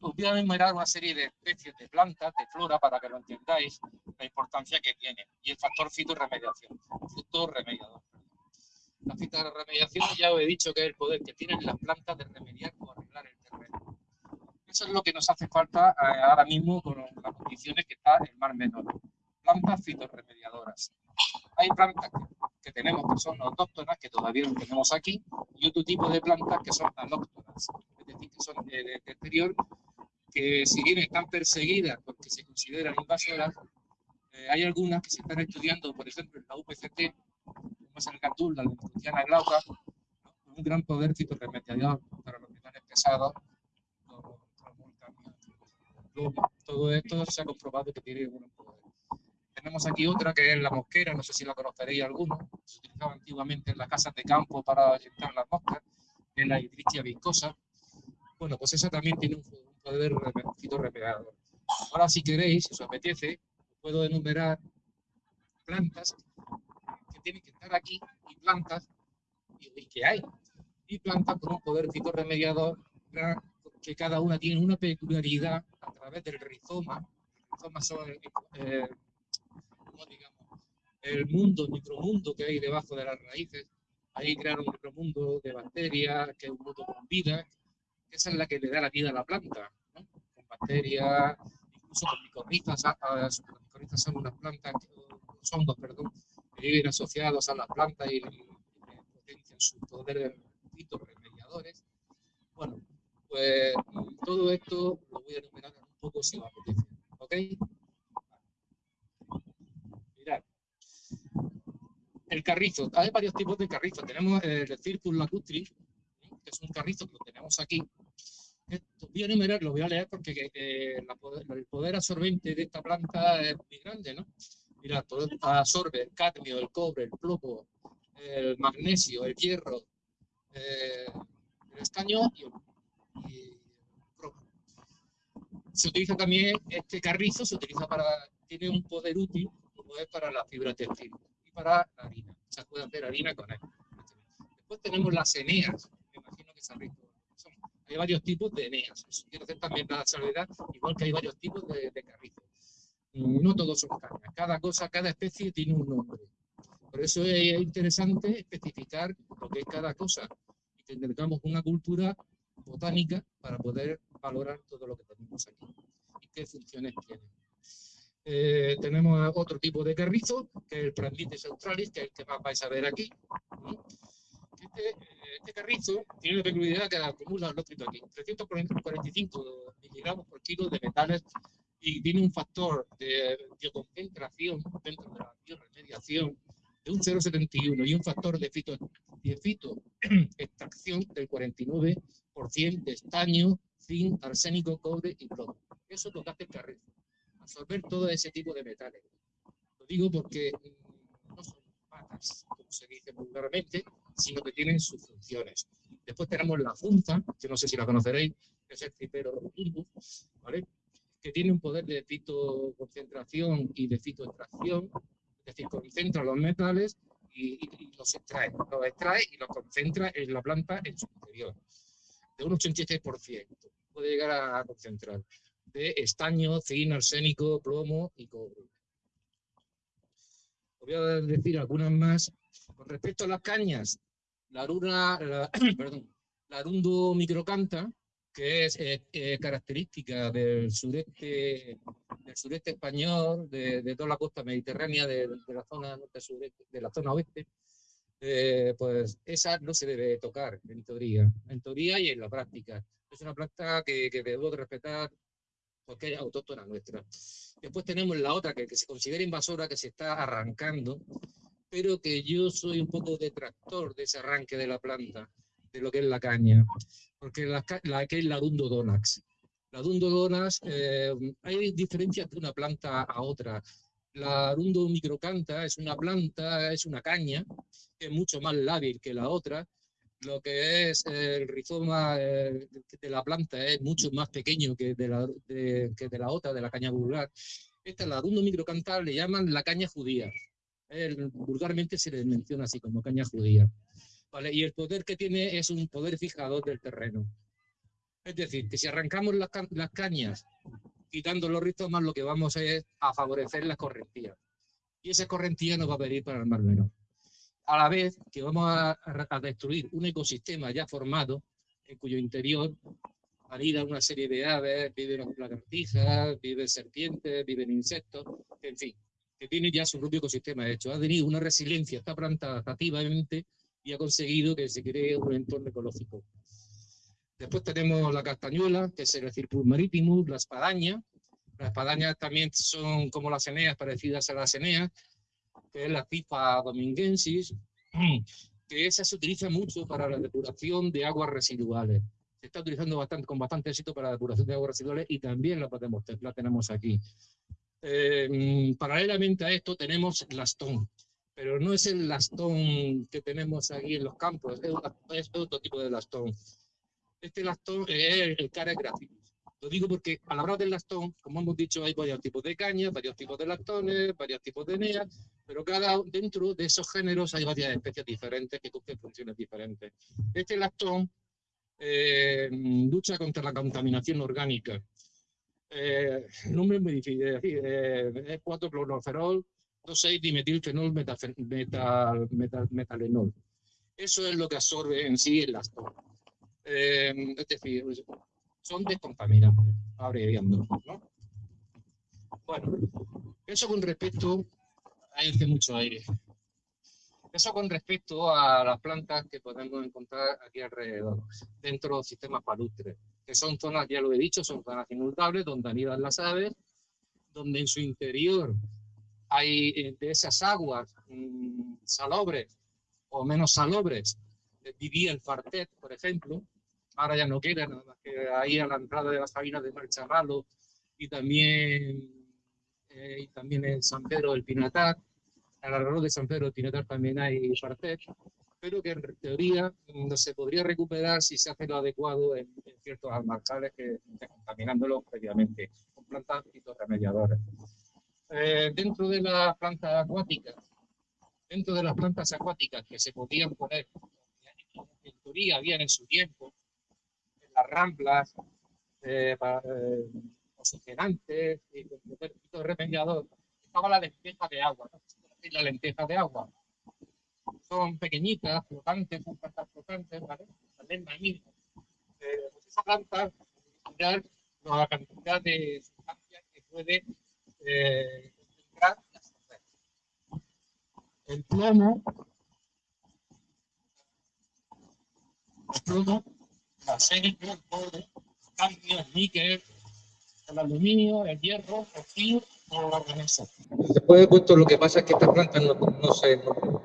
os voy a enumerar una serie de especies de plantas, de flora, para que lo entendáis, la importancia que tiene, y el factor fitorremediación, remediador. La fitorremediación ya os he dicho que es el poder que tienen las plantas de remediar o arreglar el terreno. Eso es lo que nos hace falta eh, ahora mismo con las condiciones que está el mar menor. Plantas fitorremediadoras. Hay plantas que, tenemos que son autóctonas, que todavía no tenemos aquí, y otro tipo de plantas que son alóctonas, es decir, que son de, exterior, que si bien están perseguidas porque se consideran invasoras, eh, hay algunas que se están estudiando, por ejemplo, en la UPCT, como es el gatul, la Lenticuciana glauca, con un gran poder fitorremediador para los metales pesados, todo esto se ha comprobado que tiene un poder. Tenemos aquí otra que es la mosquera, no sé si la conoceréis alguno, se utilizaba antiguamente en las casas de campo para ahuyentar las moscas, en la hidrichia viscosa. Bueno, pues esa también tiene un poder fitorremediador. Ahora, si queréis, si os apetece, puedo enumerar plantas que tienen que estar aquí y plantas y, que hay. Y plantas con un poder fitorremediador que cada una tiene una peculiaridad a través del rizoma. El rizoma son, eh, digamos, el mundo, el micromundo que hay debajo de las raíces. Ahí crearon un micromundo de bacterias, que es un mundo con vida, que esa es la que le da la vida a la planta, ¿no? con bacterias, incluso con micorrizas. Las micorrizas son unas plantas, los hongos, perdón, que viven asociados a las plantas y, potencian sus poderes remediadores. Bueno, pues todo esto lo voy a enumerar un poco si os apetece. ¿Ok? Mirad. El carrizo. Hay varios tipos de carrizo. Tenemos el Circus lacustri, que es un carrizo que lo tenemos aquí. Esto, voy a enumerar, lo voy a leer porque eh, el poder absorbente de esta planta es muy grande, ¿no? Mira, todo absorbe el cadmio, el cobre, el plomo, el magnesio, el hierro, eh, el estaño y el se utiliza también este carrizo, se utiliza para, tiene un poder útil como es para la fibra textil y para la harina. Se puede hacer harina con él. Después tenemos las eneas, me imagino que sabéis son. Hay varios tipos de eneas. quiero hacer también la salvedad, igual que hay varios tipos de, de carrizo. No todos son cañas. Cada cosa, cada especie tiene un nombre. Por eso es interesante especificar lo que es cada cosa y que tengamos una cultura botánica para poder valorar todo lo que tenemos aquí y qué funciones tiene. Eh, tenemos otro tipo de carrizo, que es el Prandites australis, que es el que más vais a ver aquí. Este, eh, este, carrizo tiene la peculiaridad que acumula, lo aquí, 345 miligramos por kilo de metales y tiene un factor de bioconcentración dentro de la bioremediación de un 0,71 y un factor de fito, de fito extracción del 49% de estaño, zinc, arsénico, cobre y plomo. Eso es lo que hace el carrizo, absorber todo ese tipo de metales. Lo digo porque mm, no son patas, como se dice vulgarmente, sino que tienen sus funciones. Después tenemos la funza, que no sé si la conoceréis, que es el cipero ¿vale? que tiene un poder de fitoconcentración y de fitoextracción, es decir, concentra los metales y, los extrae. Los extrae y los concentra en la planta en su interior. De un 86% puede llegar a concentrar de estaño, zinc, arsénico, plomo y cobre. Os voy a decir algunas más. Con respecto a las cañas, la, runa, la, perdón, la arundo microcanta, que es eh, eh, característica del sureste, del sureste español, de, toda la costa mediterránea, de, la zona norte sureste, de la zona oeste, eh, pues esa no se debe tocar en teoría, en teoría y en la práctica. Es una planta que, que debo de respetar porque es autóctona nuestra. Después tenemos la otra que, que se considera invasora, que se está arrancando, pero que yo soy un poco detractor de ese arranque de la planta de lo que es la caña, porque la, la que es la Dundodonax. La Dundodonax, eh, hay diferencias de una planta a otra. La Dundo microcanta es una planta, es una caña, que es mucho más lábil que la otra. Lo que es el rizoma eh, de la planta es mucho más pequeño que de la, que de la otra, de la caña vulgar. Esta, la Dundo microcanta, le llaman la caña judía. vulgarmente se le menciona así como caña judía. Y el poder que tiene es un poder fijador del terreno. Es decir, que si arrancamos las, cañas quitando los rizomas, lo que vamos a es a favorecer las correntías. Y esa correntía nos va a venir para el Mar Menor. A la vez que vamos a, a destruir un ecosistema ya formado, en cuyo interior anida una serie de aves, viven lagartijas, viven serpientes, viven insectos, en fin, que tiene ya su propio ecosistema hecho. Ha tenido una resiliencia esta planta adaptativamente y ha conseguido que se cree un entorno ecológico. Después tenemos la castañuela, que es el circus marítimo, la espadaña. Las espadañas también son como las eneas, parecidas a las eneas, que es la pipa dominguensis, que esa se utiliza mucho para la depuración de aguas residuales se está utilizando bastante, con bastante éxito para la depuración de aguas residuales y también la, podemos, la tenemos aquí. Eh, paralelamente a esto tenemos lastón, pero no es el lastón que tenemos aquí en los campos, es, otro tipo de lastón. Este lastón es el cara gráfico. Lo digo porque al hablar del lastón, como hemos dicho, hay varios tipos de cañas, varios tipos de lastones, varios tipos de neas, pero cada dentro de esos géneros hay varias especies diferentes que cumplen funciones diferentes. Este lastón eh, lucha contra la contaminación orgánica. Eh, el nombre es muy difícil de decir, eh, es 4-cloroferol, 2,6-dimetilfenol metal, metal, metalenol. Eso es lo que absorbe en sí el lastón. Eh, es decir, son descontaminantes, abreviando. ¿no? Bueno, eso con respecto a este mucho aire. Eso con respecto a las plantas que podemos encontrar aquí alrededor, dentro del sistema palustres, que son zonas, ya lo he dicho, son zonas inundables, donde anidan las aves, donde en su interior hay eh, de esas aguas mmm, salobres o menos salobres, eh, vivía el fartet, por ejemplo, ahora ya no queda, nada más que ahí a la entrada de las cabinas de Marcharralo y también, eh, y también en San Pedro del Pinatar, alrededor de San Pedro de Tinatar también hay partet, pero que en teoría no se podría recuperar si se hace lo adecuado en, ciertos almacenes que estén contaminándolos previamente, con plantas fitorremediadoras. Eh, dentro de las plantas acuáticas, dentro de las plantas acuáticas que se podían poner, en teoría habían en su tiempo, en las ramblas, eh, eh, oxigenantes, y remediador, estaba la despeja de agua, la lenteja de agua. Son pequeñitas, flotantes, son plantas flotantes, ¿vale? También maíz. Eh, pues esa planta mirar la cantidad de sustancias que puede eh, concentrar y absorber. El plomo, el plomo, la serie, el cobre, cambio, el níquel, el aluminio, el hierro, el zinc Después he puesto lo que pasa es que estas plantas no, no se no,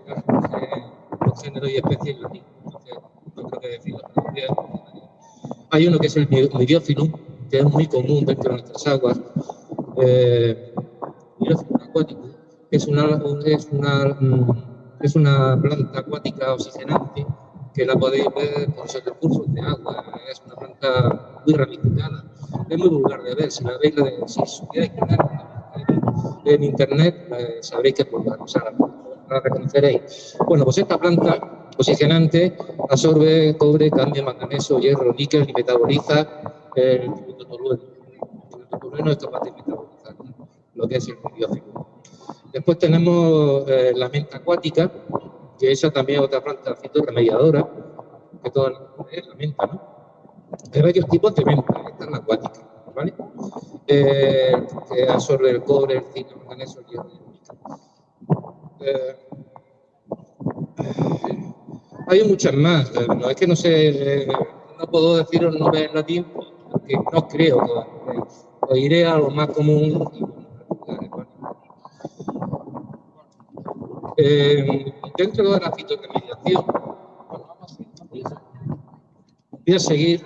los géneros y especies latinos. no creo que decirlo. Hay uno que es el miriófilo, que es muy común dentro de nuestras aguas. Eh, acuático, que es una, es, una, mm, es una planta acuática oxigenante que la podéis ver por esos recursos de agua. Es una planta muy ramificada. Es muy vulgar de ver. Si la veis, si supierais que en internet, eh, sabréis que pues, o sea, la reconoceréis. Bueno, pues esta planta posicionante absorbe cobre, cambio, manganeso, hierro, níquel y metaboliza el tolueno. El tolueno es capaz de metabolizar lo que es el biófico. Después tenemos eh, la menta acuática, que esa también es otra planta fitorremediadora, que toda es la menta, ¿no? Hay varios tipos de menta, esta es la acuática. ¿vale? Eh, que absorbe el cobre, el zinc, el manganeso, el hierro eh, hay muchas más, eh, no es que no sé, no puedo deciros no ver latín porque no creo que os iré a lo más común. Dentro de la fitorremediación, voy a seguir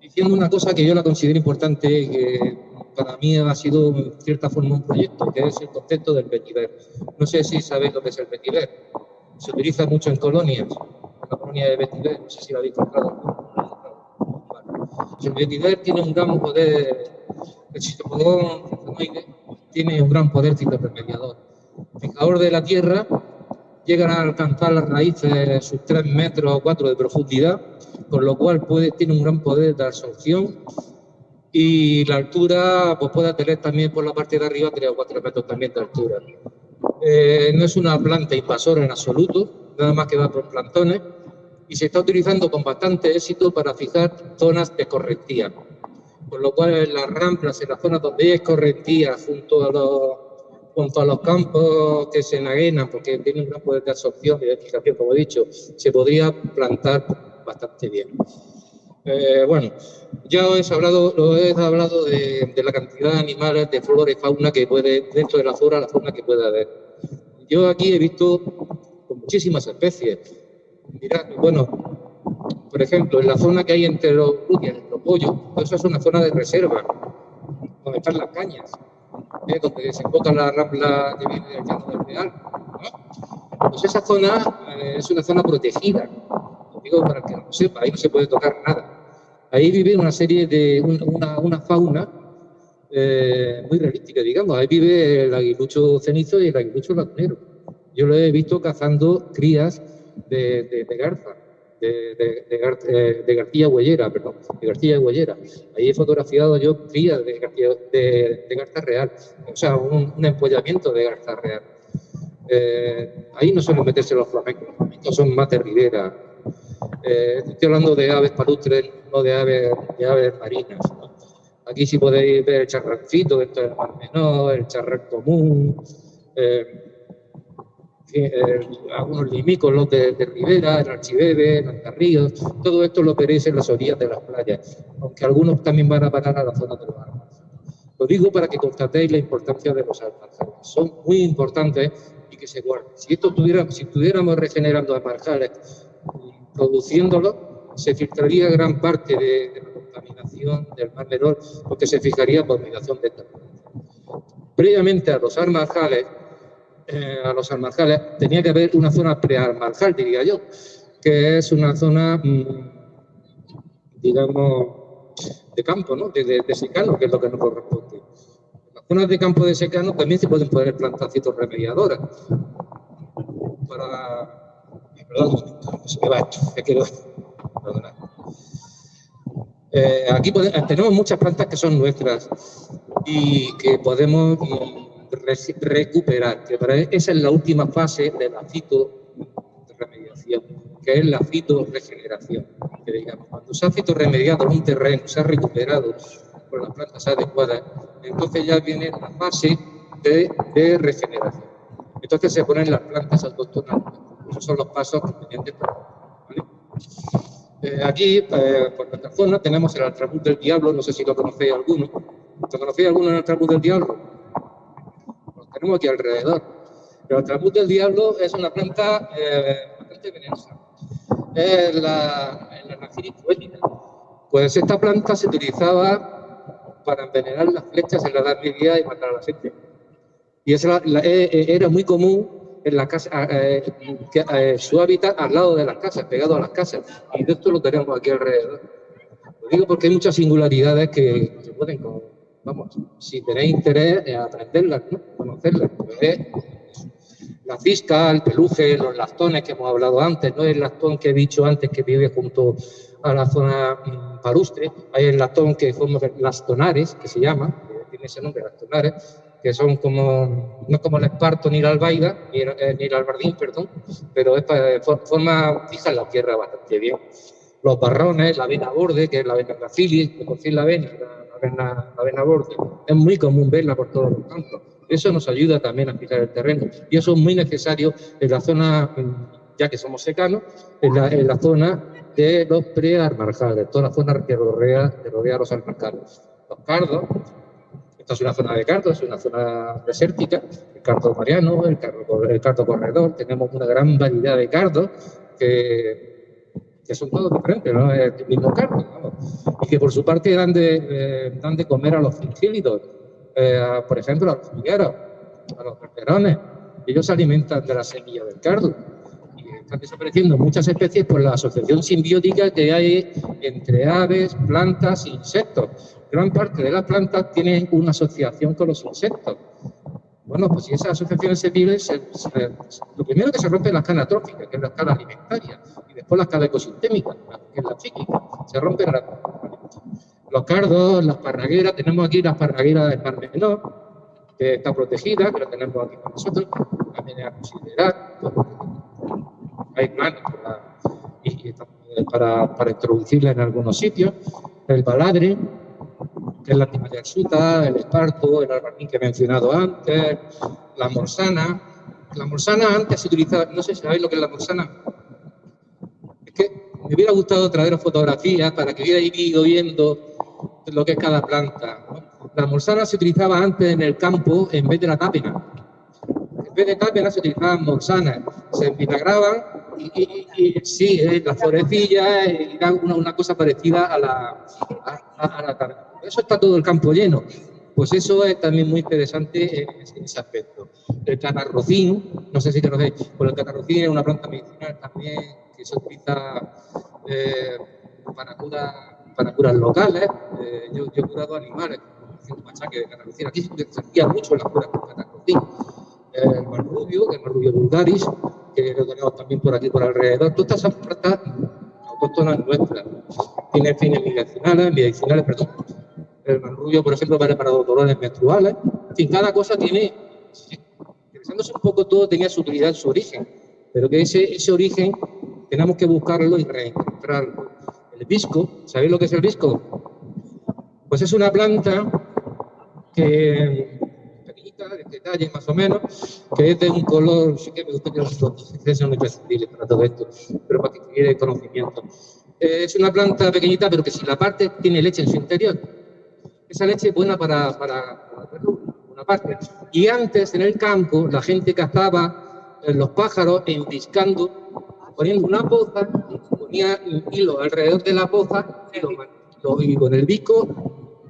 diciendo una cosa que yo la considero importante y que para mí ha sido en cierta forma un proyecto, que es el concepto del vetiver. No sé si sabéis lo que es el vetiver. Se utiliza mucho en colonias, la colonia de vetiver, no sé si lo habéis encontrado. El vetiver tiene un gran poder, el citopodón tiene un gran poder fitorremediador. Fijador de la tierra llegan a alcanzar las raíces sus 3 metros o 4 de profundidad con lo cual puede, tiene un gran poder de absorción y la altura pues puede tener también por la parte de arriba 3 o 4 metros también de altura. Eh, no es una planta invasora en absoluto, nada más que va por plantones y se está utilizando con bastante éxito para fijar zonas de correntía. Con lo cual en las ramplas, en las zonas donde hay correntía junto a los junto a los campos que se enaguenan, porque tienen un poder de absorción y de fijación, como he dicho, se podría plantar bastante bien. Eh, bueno, ya os he hablado, os he hablado de, la cantidad de animales, de flora y fauna que puede, dentro de la flora, la fauna que puede haber. Yo aquí he visto muchísimas especies. Mirad, bueno, por ejemplo, en la zona que hay entre los y los pollos, eso es una zona de reserva, donde están las cañas, ¿eh? donde desemboca la rambla que viene del llano del Real. Pues esa zona eh, es una zona protegida, digo para que no lo sepa, ahí no se puede tocar nada. Ahí vive una serie de, una, una fauna eh, muy realística, digamos. Ahí vive el aguilucho cenizo y el aguilucho lagunero. Yo lo he visto cazando crías de, garza, de, de, de, garcía huellera, perdón, de garcía huellera. Ahí he fotografiado yo crías de, de, garza real, o sea, un, un empollamiento de garza real. Eh, ahí no suelen meterse los flamencos, los flamencos son más de ribera. Eh, estoy hablando de aves palustres, no de aves, de aves marinas. Aquí sí podéis ver el charrancito dentro del mar menor, el charrac común, eh, algunos limicos, los de, Ribera, el archibebe, el antarríos, todo esto lo veréis en las orillas de las playas, aunque algunos también van a parar a la zona de los armas. Lo digo para que constatéis la importancia de los almarjales. Son muy importantes y que se guarden. Si esto tuviera, si estuviéramos regenerando almarjales, produciéndolo, se filtraría gran parte de, la contaminación del mar menor porque se fijaría por migración de esta Previamente a los almarjales, eh, a los almarjales, tenía que haber una zona prealmarjal, diría yo, que es una zona, mm, digamos, de campo, ¿no? De, secano, que es lo que nos corresponde. En las zonas de campo de secano también se pueden poner plantacitos remediadoras para... Perdón, se me va esto, quiero... Eh, aquí tenemos muchas plantas que son nuestras y que podemos mm, recuperar, que para esa es la última fase de la fitoremediación, que es la fitorregeneración. Que digamos, cuando se ha fitorremediado un terreno, se ha recuperado con las plantas adecuadas, entonces ya viene la fase de, regeneración. Entonces se ponen las plantas autóctonas. Esos son los pasos convenientes. Eh, aquí, eh, por nuestra zona, tenemos el altrabús del diablo, no sé si lo conocéis alguno. ¿Lo conocéis alguno el altrabús del diablo? Tenemos aquí alrededor. Pero el tramut del diablo es una planta eh, bastante venenosa. Es la, la poética. Pues esta planta se utilizaba para envenenar las flechas en la Edad Media y matar a la gente. Y esa, eh, eh, era muy común en la casa, que, su hábitat al lado de las casas, pegado a las casas. Y de esto lo tenemos aquí alrededor. Lo digo porque hay muchas singularidades que se pueden vamos, si tenéis interés en aprenderlas, ¿no? conocerlas, pues la fisca, el peluje, los lastones que hemos hablado antes, no el lastón que he dicho antes que vive junto a la zona mm, parustre, hay el lastón que somos lastonares, que se llama, que tiene ese nombre, lastonares, que son como, no como el esparto ni la albaida, ni el, eh, albardín, perdón, pero es para, forma fija en la tierra bastante bien. Los barrones, la avena borde, que es la avena gracilis, que por fin la avena, la avena borde, es muy común verla por todos los campos. Eso nos ayuda también a fijar el terreno y eso es muy necesario en la zona, ya que somos secanos, en la, en la zona de los prearmarjales, toda la zona que rodea, que rodea los almarjales. Los cardos, esta es una zona de cardo, es una zona desértica, el cardo mariano, el cardo, el cardo corredor, tenemos una gran variedad de cardos que que son todos diferentes, ¿no? Es el mismo carne, Y que por su parte dan de, eh, dan de comer a los fringílidos, eh, por ejemplo, a los figueros, a los perperones. Ellos se alimentan de la semilla del cardo. Y están desapareciendo muchas especies por la asociación simbiótica que hay entre aves, plantas e insectos. Gran parte de las plantas tienen una asociación con los insectos. Bueno, pues si esas asociaciones se viven, lo primero que se rompe es la escala trófica, que es la escala alimentaria, y después la escala ecosistémica, que es la psíquica. Se rompen los cardos, las parragueras, tenemos aquí las parragueras del Mar Menor, que está protegida, que la tenemos aquí con nosotros, también es a considerar. Hay planes para, para introducirla en algunos sitios. El baladre, que es la suta, el esparto, el albarnín que he mencionado antes, la morsana. La morsana antes se utilizaba, no sé si sabéis lo que es la morsana. Es que me hubiera gustado traer fotografías para que hubierais ido viendo lo que es cada planta. La morsana se utilizaba antes en el campo en vez de la tápena. En vez de tápena se utilizaban morsanas. Se vinagraban y, y, sí, eh, las florecillas era una, cosa parecida a la, a, a la eso está todo el campo lleno. Pues eso es también muy interesante en ese aspecto. El catarrocín, no sé si conocéis, pues el catarrocín es una planta medicinal también que se utiliza eh, para, para curas locales. Eh, yo, he curado animales con machaque de catarrocín. Aquí se hacía mucho la cura con catarrocín. El marrubio, el marrubio vulgaris, que lo tenemos también por aquí por alrededor. Todas esas plantas autóctonas nuestras. Tiene fines medicinales, medicinales, perdón, el manrubio, por ejemplo, vale para los dolores menstruales. En fin, cada cosa tiene, interesándose un poco todo, tenía su utilidad, su origen, pero que ese, ese origen tenemos que buscarlo y reencontrarlo. El visco, ¿sabéis lo que es el visco? Pues es una planta que pequeñita, de detalle más o menos, que es de un color, sí que me gusta que los son imprescindibles para todo esto, pero para que tuviera conocimiento. Es una planta pequeñita, pero que si la parte tiene leche en su interior, esa leche es buena para, para, una parte. Y antes, en el campo, la gente cazaba eh, los pájaros enviscando, poniendo una poza, ponía hilo alrededor de la poza y, con el bico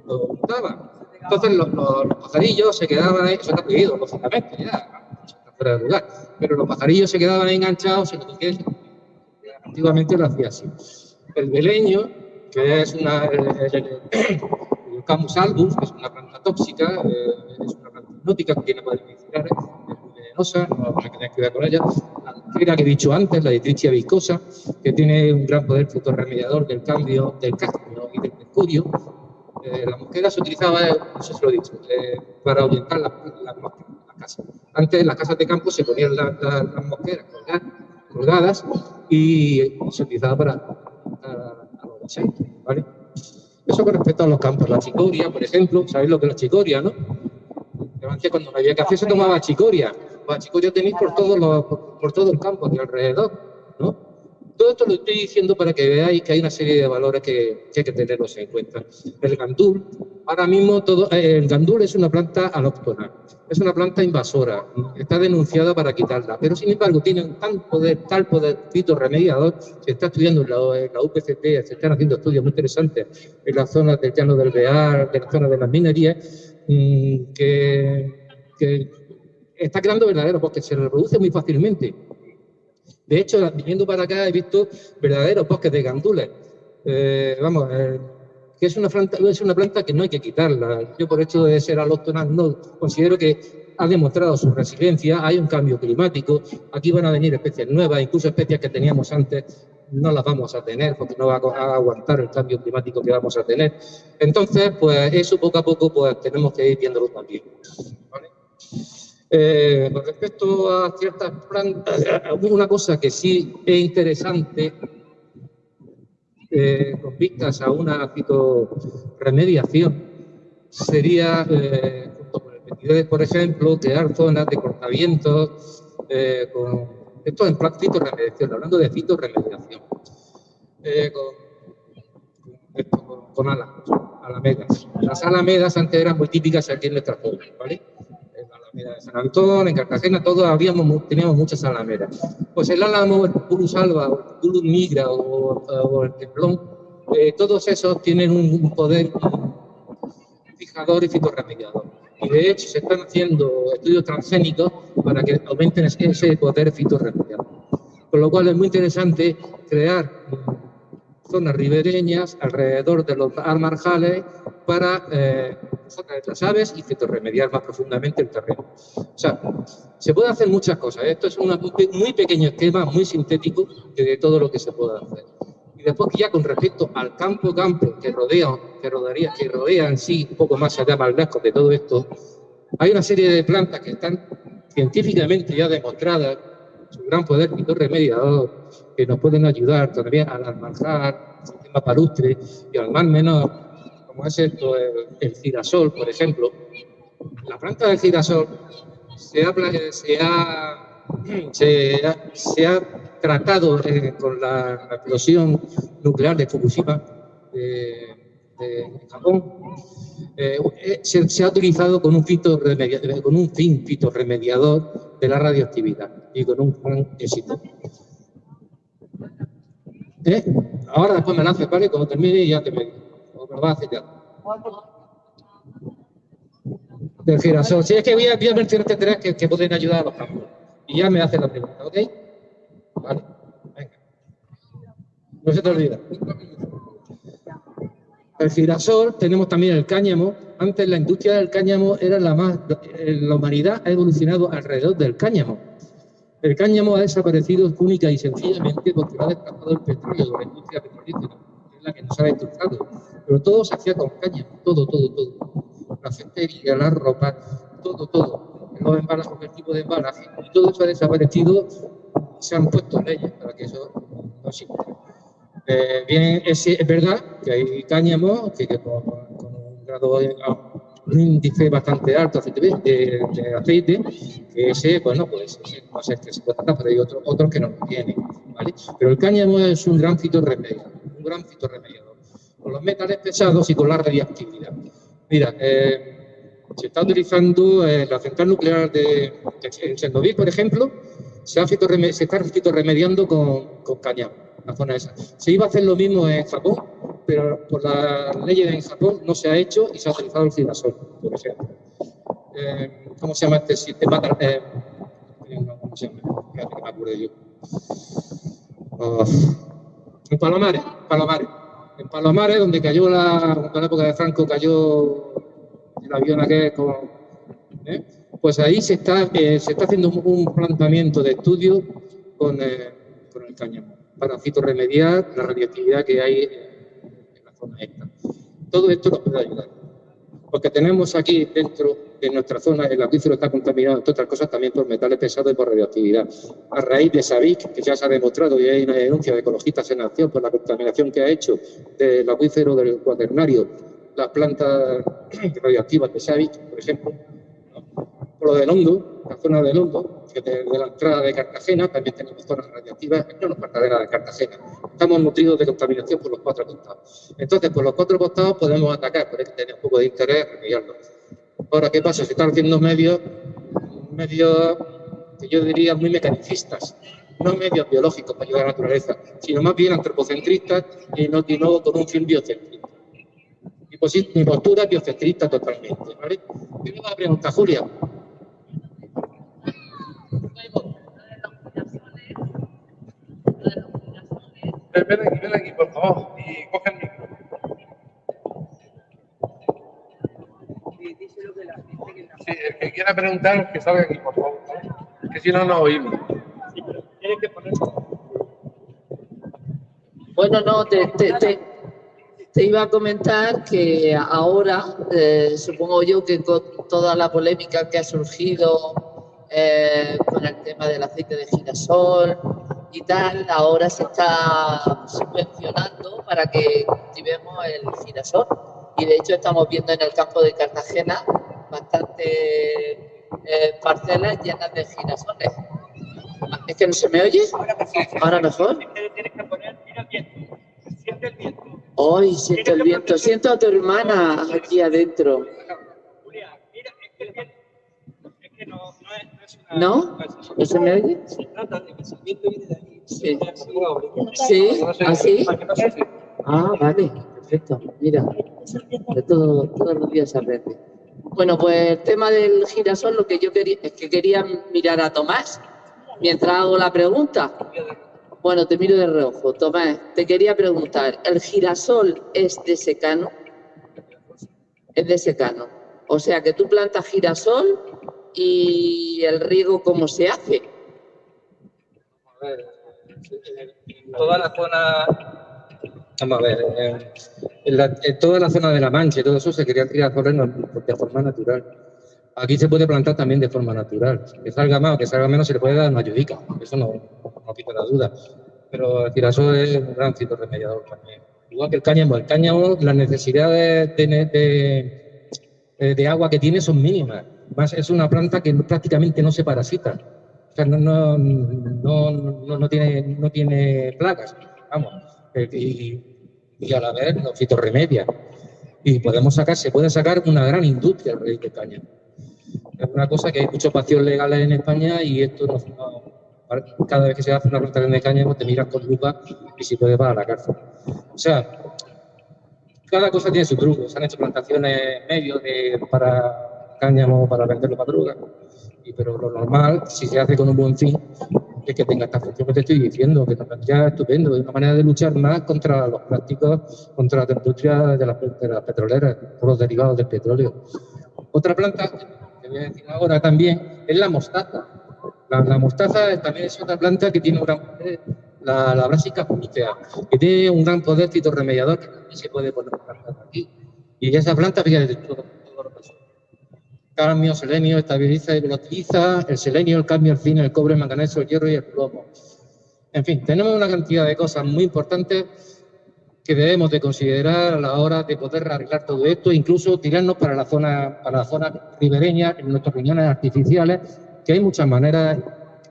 lo juntaba. Entonces los, pajarillos se quedaban ahí, eso está prohibido, lógicamente, ya, fuera de lugar, pero los pajarillos se quedaban enganchados en lo que antiguamente lo hacía así. El beleño, que es una, Camus albus, que es una planta tóxica, eh, es una planta hipnótica que tiene medicinales, es venenosa, no hay que tener cuidado con ella. La mosquera que he dicho antes, la ditrichia viscosa, que tiene un gran poder fotorremediador del cambio del cadmio y del mercurio. Eh, la mosquera se utilizaba, no sé lo he dicho, eh, para orientar las la, casas. Antes las casas de campo se ponían las mosqueras colgadas, y se utilizaba para, para, para ¿vale? Eso con respecto a los campos. La chicoria, por ejemplo, ¿sabéis lo que es la chicoria, no? Antes cuando no había café se tomaba chicoria. La chicoria tenéis por todo, por, todo el campo de alrededor, ¿no? Todo esto lo estoy diciendo para que veáis que hay una serie de valores que, hay que tenerlos en cuenta. El gandul, ahora mismo todo, eh, el gandul es una planta alóctona, es una planta invasora, está denunciada para quitarla, pero sin embargo tiene un tal poder, tal poder remediador, se está estudiando en la, UPCT, se están haciendo estudios muy interesantes en las zonas del llano del Bear, de la zona de las minerías, mm, que, que está creando verdaderos porque se reproduce muy fácilmente de hecho, viniendo para acá he visto verdaderos bosques de gandules. Eh, vamos, eh, que es una, planta, es una planta que no hay que quitarla. Yo por hecho de ser alóctona no considero que ha demostrado su resiliencia, hay un cambio climático, aquí van a venir especies nuevas, incluso especies que teníamos antes no las vamos a tener porque no va a aguantar el cambio climático que vamos a tener. Entonces, pues eso poco a poco pues tenemos que ir viéndolo también. ¿vale? Eh, con respecto a ciertas plantas, una cosa que sí es interesante, eh, con vistas a una fitoremediación, sería, eh, junto con el 22, por ejemplo, crear zonas de cortavientos, eh, con, esto en plan fitoremediación, hablando de fitoremediación, eh, con, con, con alamedas. Las alamedas antes eran muy típicas aquí en nuestra zona, ¿vale? En San Antón, en Cartagena, todos habíamos, teníamos muchas alameras. Pues el álamo, el Pulus alba, el Pulus migra o, el templón, eh, todos esos tienen un, poder fijador y fitorremediador. Y de hecho se están haciendo estudios transgénicos para que aumenten ese poder fitorremediador. Con lo cual es muy interesante crear zonas ribereñas alrededor de los armarjales para eh, las aves y fitorremediar más profundamente el terreno. O sea, se puede hacer muchas cosas. Esto es un muy pequeño esquema, muy sintético de todo lo que se puede hacer. Y después ya con respecto al campo-campo que rodea, que rodearía, que rodea en sí, un poco más allá, más lejos de todo esto, hay una serie de plantas que están científicamente ya demostradas su gran poder fitorremediador, que nos pueden ayudar también al almanzar, el sistema palustre y al más menor, como es esto, el, girasol, por ejemplo. La planta del girasol se ha, tratado con la, explosión nuclear de Fukushima, de, Japón, eh, eh, se, ha utilizado con un, con un fin fitorremediador de la radioactividad y con un gran éxito. ¿Eh? Ahora después me la haces, ¿vale? Cuando termine y ya te me, a hacer ya. Del girasol. Si es que voy a, voy a mencionarte tres que, que, pueden ayudar a los campos. Y ya me haces la pregunta, ¿ok? Vale, venga. No se te olvida. El girasol, tenemos también el cáñamo. Antes la industria del cáñamo era la más... La humanidad ha evolucionado alrededor del cáñamo el cáñamo ha desaparecido única y sencillamente porque lo ha desplazado el petróleo la industria petrolífera, que es la que nos ha destrozado. Pero todo se hacía con cáñamo, todo, todo, todo. La cestería, la ropa, todo, todo. Los embalajes, el tipo de embalaje. Y todo eso ha desaparecido. Se han puesto leyes para que eso no exista. Eh, bien, es, verdad que hay cáñamo que, con, un grado índice bastante alto de, de aceite, que ese, bueno, pues no sé qué se puede tratar, pero hay otros otros que no lo tienen, ¿vale? Pero el cáñamo es un gran fitorremediador, un gran fitorremediador, con los metales pesados y con la radiactividad. Mira, eh, se está utilizando eh, la central nuclear de, de Chernobyl, por ejemplo, se, ha se está fitorremediando con, con cáñamo, la zona esa. Se iba a hacer lo mismo en Japón, pero por la ley en Japón no se ha hecho y se ha utilizado el girasol, por ejemplo. Eh, ¿Cómo se llama este sistema? Eh, ¿Cómo? Fíjate que me acuerdo yo. Oh. En Palomares, Palomares. En Palomares, donde cayó la, en la época de Franco, cayó el avión aquel ¿eh? pues ahí se está, se está haciendo un planteamiento de estudio con, con el cáñamo para fitorremediar la radioactividad que hay todo esto nos puede ayudar. Porque tenemos aquí dentro de nuestra zona, el acuífero está contaminado, entre otras cosas, también por metales pesados y por radioactividad. A raíz de SABIC, que ya se ha demostrado y hay una denuncia de ecologistas en acción por la contaminación que ha hecho del acuífero del cuaternario, las plantas radioactivas de SABIC, por ejemplo, por lo del hondo, la zona del hondo, que de, la entrada de Cartagena, también tenemos zonas radiactivas, no nos cadena de Cartagena. Estamos nutridos de contaminación por los cuatro costados. Entonces, por los cuatro costados podemos atacar, pero hay que tener un poco de interés remediarlo. Ahora, ¿qué pasa? Se están haciendo medios, medios que yo diría muy mecanicistas, no medios biológicos para ayudar a la naturaleza, sino más bien antropocentristas y no, y con un fin biocentrista. Mi, postura biocentrista totalmente. ¿vale? Tengo una pregunta, Julia. Ven aquí, ven aquí, por favor, y coge el micro. Sí, el que quiera preguntar, que salga aquí, por favor, que si no, no oímos. Tienes que poner... Bueno, no, te, te, te, iba a comentar que ahora, eh, supongo yo que con toda la polémica que ha surgido eh, con el tema del aceite de girasol y tal, ahora se está subvencionando para que cultivemos el girasol. Y de hecho estamos viendo en el campo de Cartagena bastantes eh, parcelas llenas de girasoles. ¿Es que no se me oye? Ahora mejor. Tienes que poner, mira el viento. Siente el viento. Hoy siento el viento. Siento a tu hermana aquí adentro. Julia, mira, es que el viento ¿No? ¿No se me oye? Se trata de que el viento viene de ahí. Sí. Sí, así. Ah, vale, perfecto. Mira, de todo, todos los días aprende. Bueno, pues el tema del girasol, lo que yo quería es que quería mirar a Tomás mientras hago la pregunta. Bueno, te miro de reojo. Tomás, te quería preguntar, ¿el girasol es de secano? es de secano. O sea que tú plantas girasol y el riego, ¿cómo se hace? En toda la zona, vamos a ver, en toda la zona de la Mancha y todo eso se quería tirar de forma natural. Aquí se puede plantar también de forma natural. Que salga más o que salga menos se le puede dar una ayudica, eso no, no quita la duda. Pero el girasol es un gran remediador también. Igual que el cáñamo. El cáñamo, las necesidades de, de, de agua que tiene son mínimas. Más es una planta que prácticamente no se parasita. O sea, no, no, no, no, tiene, no tiene plagas, vamos. Eh, y, y a la vez no fitorremedia. Y podemos sacar, se puede sacar una gran industria de caña. Es una cosa que hay muchos vacíos legales en España y esto no, no cada vez que se hace una plantación de cáñamo te miras con lupa y si puede va a la cárcel. O sea, cada cosa tiene su truco. Se han hecho plantaciones medios de, para cáñamo para venderlo para droga. Y, pero lo normal, si se hace con un buen fin, es que tenga esta función que te estoy diciendo, que nos vendría estupendo, es una manera de luchar más contra los plásticos, contra la industria de las, de las petroleras, por los derivados del petróleo. Otra planta que voy a decir ahora también es la mostaza. La, la mostaza también es otra planta que tiene un gran poder, la, la brásica que tiene un gran poder fitorremediador que también se puede poner aquí. Y esa planta, fíjate, todo, todo lo pasó. Cadmio, selenio, estabiliza y volatiliza, el selenio, el cadmio, el zinc, el cobre, el manganeso, el hierro y el plomo. En fin, tenemos una cantidad de cosas muy importantes que debemos de considerar a la hora de poder arreglar todo esto, incluso tirarnos para la zona, para la zona ribereña, en nuestras riñones artificiales, que hay muchas maneras,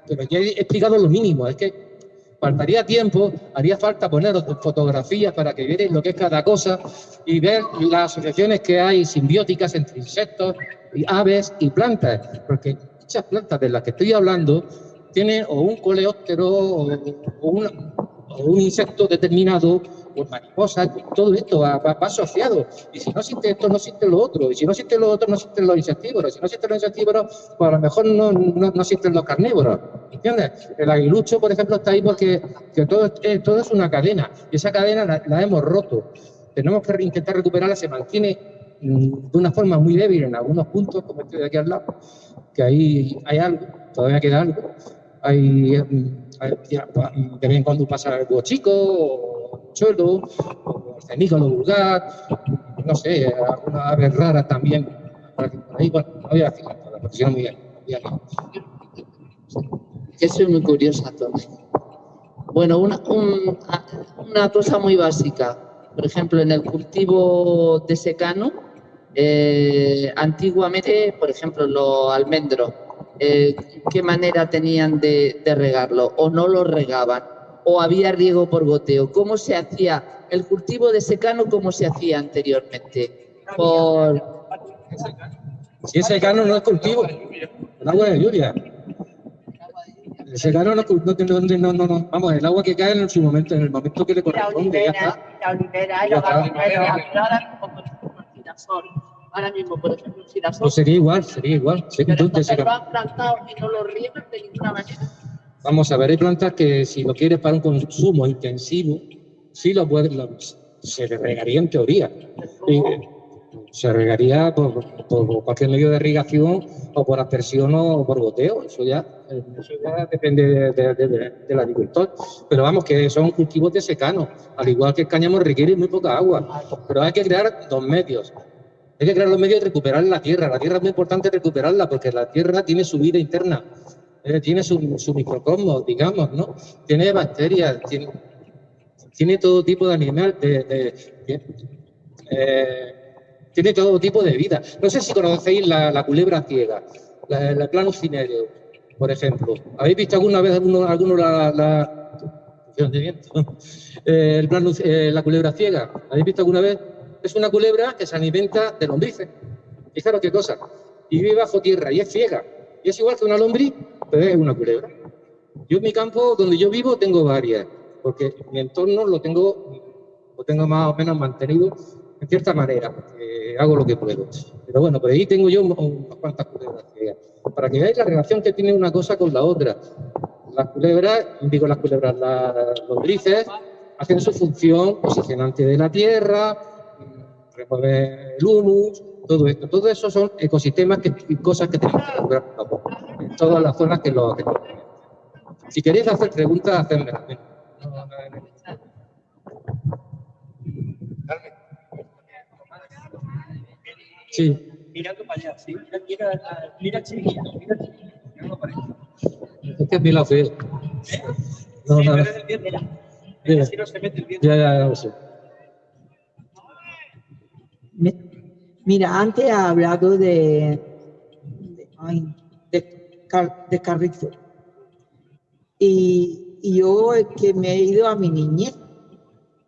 pero ya he explicado lo mínimo, es que faltaría tiempo, haría falta poner fotografías para que vierais lo que es cada cosa y ver las asociaciones que hay simbióticas entre insectos, aves y plantas, porque muchas plantas de las que estoy hablando tienen o un coleóptero o, un, insecto determinado pues mariposas, todo esto va, asociado. Y si no existe esto, no existe lo otro. Y si no existe lo otro, no existen los insectívoros. Si no existen los insectívoros, pues a lo mejor no, no, no existen los carnívoros. ¿Entiendes? El aguilucho, por ejemplo, está ahí porque que todo, eh, todo es una cadena. Y esa cadena la, la hemos roto. Tenemos que intentar recuperarla, se mantiene de una forma muy débil en algunos puntos, como este de aquí al lado, que ahí hay algo, todavía queda algo. Hay, mm, hay de vez en cuando pasa algo chico, o chuelo, o cenígalo vulgar, no sé, alguna ave rara también. Ahí, bueno, no voy a decir nada, porque si no me voy a Que soy muy curiosa también. Bueno, una, un, una cosa muy básica. Por ejemplo, en el cultivo de secano, eh, antiguamente, por ejemplo, los almendros, eh, ¿qué manera tenían de, de, regarlo? ¿O no lo regaban? ¿O había riego por goteo? ¿Cómo se hacía el cultivo de secano? ¿Cómo se hacía anteriormente? Por... Si es secano no es cultivo, el agua de lluvia. El secano no, no, no, no, no, vamos, el agua que cae en su momento, en el momento que le corresponde, ya está. La olivera y los girasol. Ahora mismo, por ejemplo, el girasol. Pues sería igual, sería igual. Sí, pero se lo han plantado y no lo riegan de ninguna manera. Vamos a ver, hay plantas que si lo quieres para un consumo intensivo, sí lo puedes, lo, se le regaría en teoría. Y, se regaría por, por, cualquier medio de irrigación o por aspersión o por goteo. Eso ya, eso ya depende de, de, de, del agricultor. Pero vamos, que son cultivos de secano. Al igual que el cáñamo requiere muy poca agua. Pero hay que crear dos medios. Hay que crear los medios de recuperar la tierra. La tierra es muy importante recuperarla porque la tierra tiene su vida interna. Eh, tiene su, microcosmos, digamos, ¿no? Tiene bacterias, tiene, todo tipo de animal, de, eh, tiene todo tipo de vida. No sé si conocéis la, culebra ciega, la, la Planus por ejemplo. ¿Habéis visto alguna vez alguno, alguno la, la, eh, el eh, la culebra ciega? ¿Habéis visto alguna vez? Es una culebra que se alimenta de lombrices. Fijaros qué cosa. Y vive bajo tierra y es ciega. Y es igual que una lombriz, pero es una culebra. Yo en mi campo, donde yo vivo, tengo varias, porque mi entorno lo tengo, lo tengo más o menos mantenido en cierta manera, porque hago lo que puedo. Pero bueno, por ahí tengo yo unas cuantas culebras ciegas. Para que veáis la relación que tiene una cosa con la otra. Las culebras, digo las culebras, las lombrices, hacen su función posicionante de la tierra, remueven el humus, todo esto. Todo eso son ecosistemas que, y cosas que tenemos que lograr en todas las zonas que lo que Si queréis hacer preguntas, hacedmelas. Sí. Mirando para allá, sí. Mira, mira, mira chiquilla, mira chiquilla. No. Es que es bien la fe. No, Sí, nada. pero es el viento. Mira. Así no se mete el viento. Ya, ya, ya lo sé. Mira, antes ha hablado de, de. Y, y yo es que me he ido a mi niñez,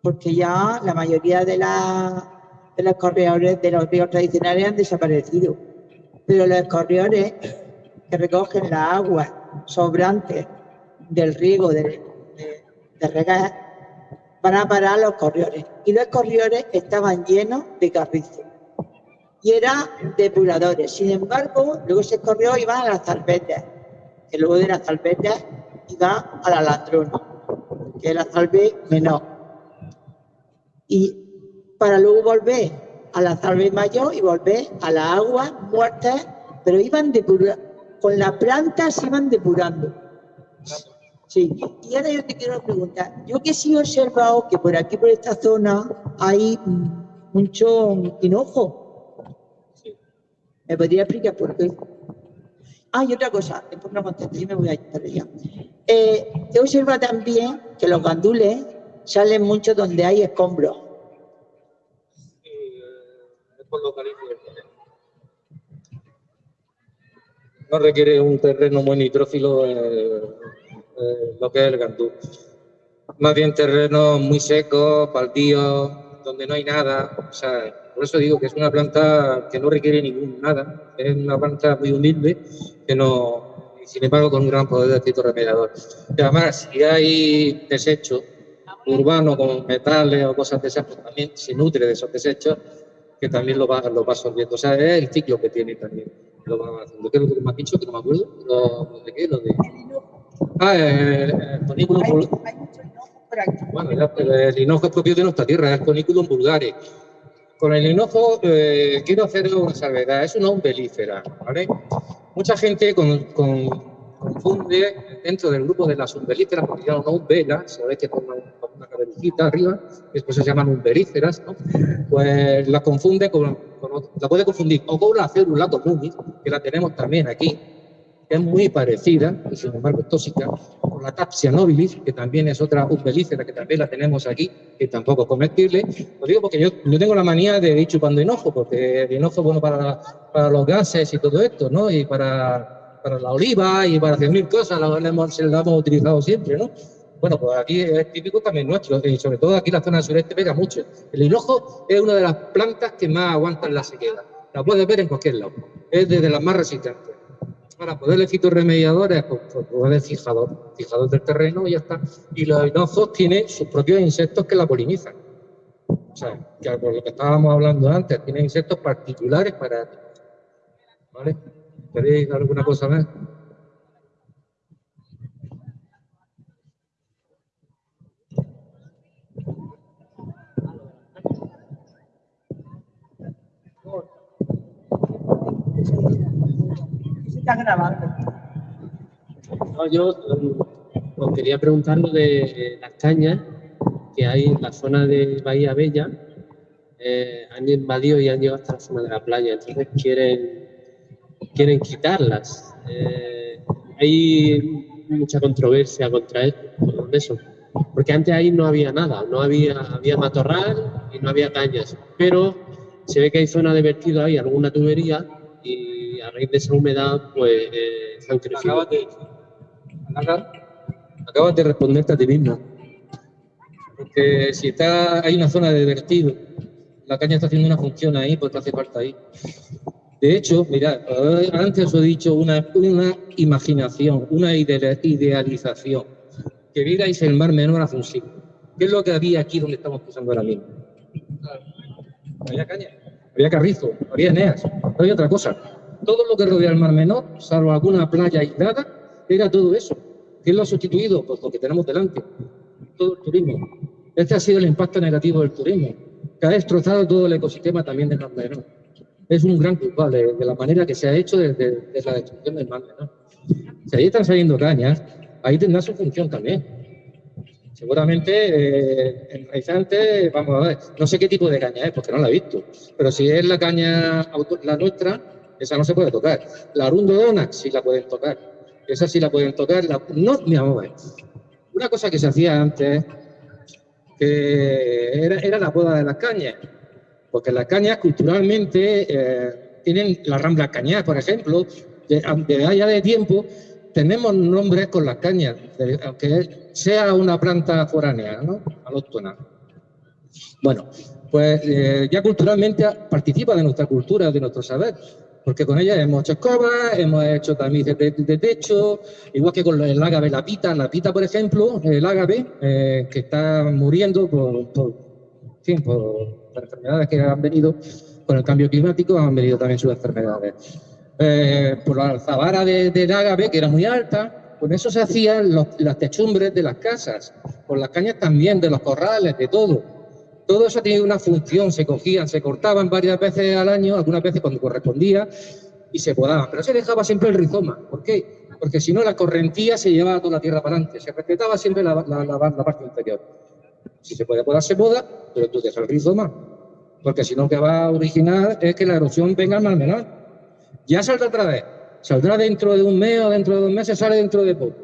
porque ya la mayoría de, la- de los corredores de los ríos tradicionales han desaparecido. Pero los corredores que recogen la agua sobrante del riego de, de, de regar van a parar los corredores. Y los corredores estaban llenos de carrizo y eran depuradores. Sin embargo, luego ese correo iba a las salvetas, que luego de las salvetas iba a la ladrona, que es la salve menor. Y para luego volver a la salve mayor y volver a las aguas muertas, pero iban depurando, con las plantas se iban depurando. Sí, y ahora yo te quiero preguntar, yo que sí he observado que por aquí, por esta zona, hay mucho hinojo. ¿Me podría explicar por qué? Ah, y otra cosa, después no contesté, yo me voy a ir para allá. Eh, he observado también que los gandules salen mucho donde hay escombros. Es por localización. No requiere un terreno muy nitrófilo eh, eh, lo que es el gandú. Más bien terrenos muy secos, baldíos, donde no hay nada. O sea, por eso digo que es una planta que no requiere ningún nada. Es una planta muy humilde que no, sin embargo, con un gran poder de efecto remediador. Y además, si hay desechos urbanos con metales o cosas de esas, pues también se nutre de esos desechos que también lo va, lo va absorbiendo. O sea, es el ciclo que tiene también. Lo va haciendo. ¿Qué es lo que me has dicho? Que no me acuerdo. ¿Lo, lo de qué? Lo de... Ah, el, el conículum Hay, vul- hay mucho hinojo aquí. Bueno, ya, pero el hinojo es propio de nuestra tierra, es conículum vulgare. Con el hinojo eh, quiero hacer una salvedad, es una umbelífera, ¿vale? Mucha gente con- con- confunde dentro del grupo de las umbelíferas, porque llaman una umbela, sabéis que con una, una cabecita arriba, después se llaman umbelíferas, ¿no? Pues la confunde con, con la puede confundir o con la célula común, que la tenemos también aquí, que es muy parecida, y sin embargo es tóxica, con la Tapsia nobilis, que también es otra umbelífera que también la tenemos aquí, que tampoco es comestible. Lo digo porque yo, yo tengo la manía de ir chupando hinojo, porque el hinojo es bueno para, para los gases y todo esto, ¿no? Y para, para la oliva y para hacer mil cosas, la, hemos, la hemos utilizado siempre, ¿no? Bueno, pues aquí es típico también nuestro, y sobre todo aquí en la zona sureste pega mucho. El hinojo es una de las plantas que más aguantan la sequedad. La puedes ver en cualquier lado. Es de las más resistentes para poderle fitorremediadores, pues, pues poder fijador, fijador del terreno y ya está. Y los hinojos tienen sus propios insectos que la polinizan. O sea, que por lo que estábamos hablando antes, tienen insectos particulares para. ¿Vale? ¿Queréis alguna cosa más? Grabando. No, yo um, os quería preguntar lo de las cañas que hay en la zona de Bahía Bella. eh, han invadido y han llegado hasta la zona de la playa, entonces quieren, quieren quitarlas. Eh, hay mucha controversia contra con eso, porque antes ahí no había nada, no había, había matorral y no había cañas, pero se ve que hay zona de vertido ahí, alguna tubería, y a raíz de esa humedad, pues eh, se han crecido. Acabas de, acabas- de responderte a ti mismo. Porque si está, hay una zona de vertido, la caña está haciendo una función ahí porque hace falta ahí. De hecho, mirad, antes os he dicho una, una imaginación, una idea- idealización. Que vierais el mar menor hace un siglo. ¿Qué es lo que había aquí donde estamos pisando ahora mismo? Había caña, había carrizo, había eneas, no había otra cosa. Todo lo que rodea el mar menor, salvo alguna playa aislada, era todo eso. ¿Quién lo ha sustituido? Pues lo que tenemos delante, todo el turismo. Este ha sido el impacto negativo del turismo, que ha destrozado todo el ecosistema también del mar menor. es un gran culpable de la manera que se ha hecho desde desde la destrucción del mar menor. Si ahí están saliendo cañas, ahí tendrá su función también. Seguramente eh, en Raizante, vamos a ver, no sé qué tipo de caña es, porque no la he visto, pero si es la caña la nuestra, esa no se puede tocar. La Arundo Donax sí la pueden tocar. Esa sí la pueden tocar. La, no, mira, vamos a ver. Una cosa que se hacía antes, que era, era la poda de las cañas. Porque las cañas culturalmente eh, tienen la rambla cañar, por ejemplo, de, de allá de tiempo tenemos nombres con las cañas, aunque sea una planta foránea, ¿no? Alóctona. Bueno, pues eh, ya culturalmente participa de nuestra cultura, de nuestro saber, porque con ella hemos hecho escobas, hemos hecho tamices de, techo, igual que con el ágave, la pita, la pita, por ejemplo, el ágave, eh, que está muriendo por, por, las enfermedades que han venido con el cambio climático, han venido también sus enfermedades. Eh, por la alzabara de- del ágave, que era muy alta, con eso se hacían las techumbres de las casas, con las cañas también, de los corrales, de todo. Todo eso tenía una función, se cogían, se cortaban varias veces al año, algunas veces cuando correspondía, y se podaban, pero se dejaba siempre el rizoma. ¿Por qué? Porque si no, la correntía se llevaba toda la tierra para adelante, se respetaba siempre la, parte inferior. Si se puede podar, se poda, pero tú dejas el rizoma, porque si no, lo que va a originar es que la erosión venga al mar menor. Ya saldrá otra vez, saldrá dentro de un mes o dentro de dos meses, sale dentro de poco.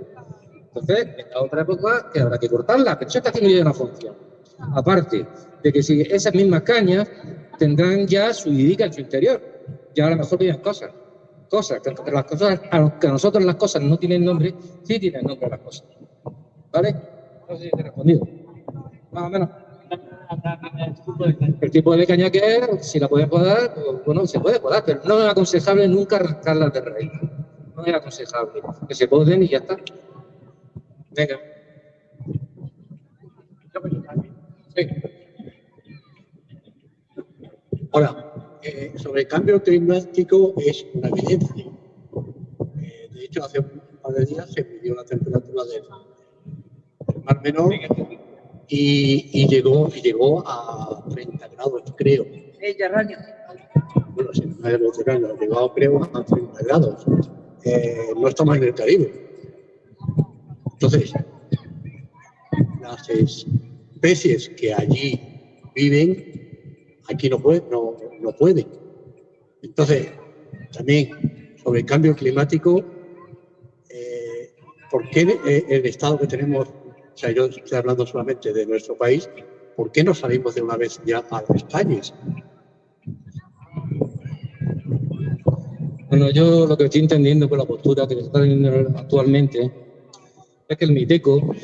Entonces, en la otra época que habrá que cortarla, pero eso está haciendo ya una función. Aparte de que si esas mismas cañas tendrán ya su idica en su interior, ya a lo mejor vienen cosas, cosas, que las cosas, a los que a nosotros las cosas no tienen nombre, sí tienen nombre las cosas. ¿Vale? No sé si te he respondido. Más o menos. El tipo de caña que es, si la pueden podar, pues, bueno, se puede podar, pero no es aconsejable nunca arrancarlas de raíz. No es aconsejable. Que se poden y ya está. Venga. Sí. Ahora, eh, sobre el cambio climático es una evidencia. Eh, de hecho, hace un par de días se midió la temperatura del, del mar menor y, y llegó, y llegó a 30 grados, creo. Mediterráneo. Bueno, si no es Mediterráneo, llegó creo a 30 grados. Eh, no estamos en el Caribe. Entonces, las especies que allí viven, aquí no, pueden, no, no pueden. Entonces, también sobre el cambio climático, eh, ¿por qué eh, el estado que tenemos, o sea, yo estoy hablando solamente de nuestro país, ¿por qué no salimos de una vez ya a las calles? Bueno, yo lo que estoy entendiendo por la postura que se está teniendo actualmente es que el MITECO